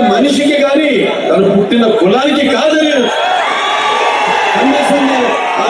మనిషికి కానీ తను పుట్టిన కులానికి కాదని. ఆ